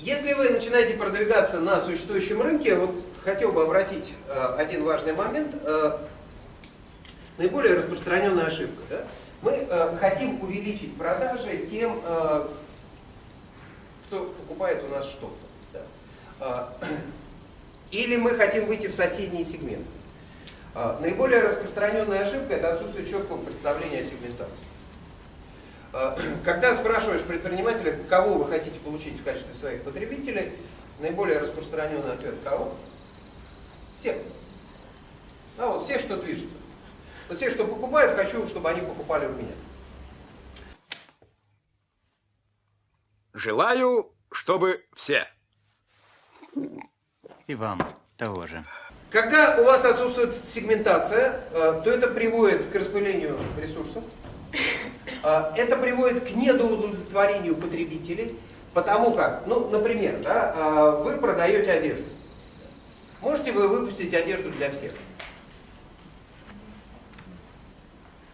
Если вы начинаете продвигаться на существующем рынке, вот хотел бы обратить э, один важный момент. Э, наиболее распространенная ошибка. Да? Мы э, хотим увеличить продажи тем, кто покупает у нас что-то. Да? Или мы хотим выйти в соседние сегменты. Наиболее распространенная ошибка – это отсутствие четкого представления о сегментации. Э, когда спрашиваешь предпринимателя, кого вы хотите получить в качестве своих потребителей, наиболее распространенный ответ – кого? Всех. А вот все, что движется. Вот все, что покупают, хочу, чтобы они покупали у меня. Желаю, чтобы все. И вам того же. Когда у вас отсутствует сегментация, э, то это приводит к распылению ресурсов, это приводит к недоудовлетворению потребителей, потому как, ну, например, да, э, вы продаете одежду. Можете вы выпустить одежду для всех?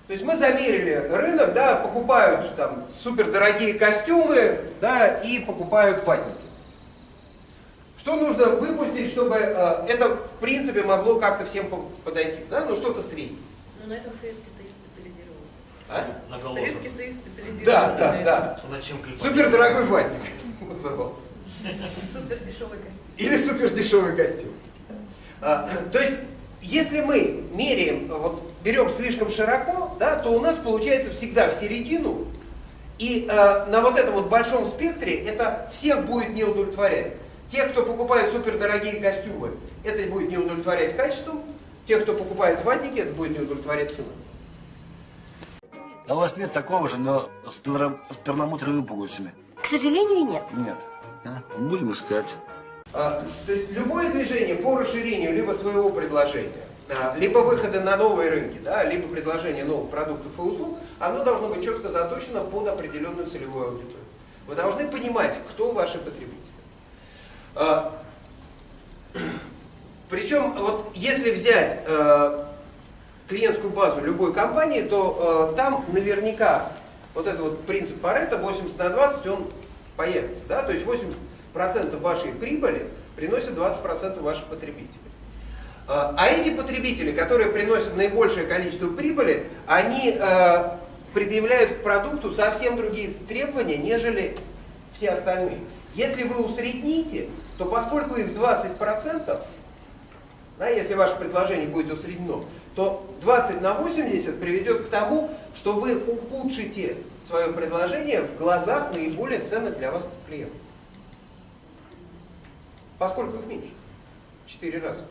То есть мы замерили рынок, да, покупают там супердорогие костюмы, да, и покупают ватники. Что нужно выпустить, чтобы э, это в принципе могло как-то всем подойти, да, ну что-то среднее. Ну на этом Советский. А? Советский Союз. Да, да, да. Зачем? Супер дорогой ватник назывался. этом. Супер дешевый костюм. Или супер дешевый костюм. А, то есть, если мы меряем, вот берем слишком широко, да, то у нас получается всегда в середину, и э, на вот этом вот большом спектре это всех будет не удовлетворять. Те, кто покупает супердорогие костюмы, это будет не удовлетворять качеством, те, кто покупает ватники, это будет не удовлетворять ценой. А у вас нет такого же, но с, перла- с перламутровыми пуговицами? К сожалению, нет. Нет. А? Будем искать. А, То есть любое движение по расширению либо своего предложения, а, либо выхода на новые рынки, да, либо предложение новых продуктов и услуг, оно должно быть четко заточено под определенную целевую аудиторию. Вы должны понимать, кто ваши потребители. А, Причем, вот если взять э, клиентскую базу любой компании, то э, там наверняка вот этот вот принцип Паретта 80 на 20, он появится. Да? То есть 80% вашей прибыли приносит 20% ваших потребителей. А а эти потребители, которые приносят наибольшее количество прибыли, они э, предъявляют к продукту совсем другие требования, нежели все остальные. Если вы усредните, то поскольку их 20%, да, если ваше предложение будет усреднено, то 20 на 80 приведет к тому, что вы ухудшите свое предложение в глазах наиболее ценных для вас клиентов. Поскольку их меньше. 4 раза.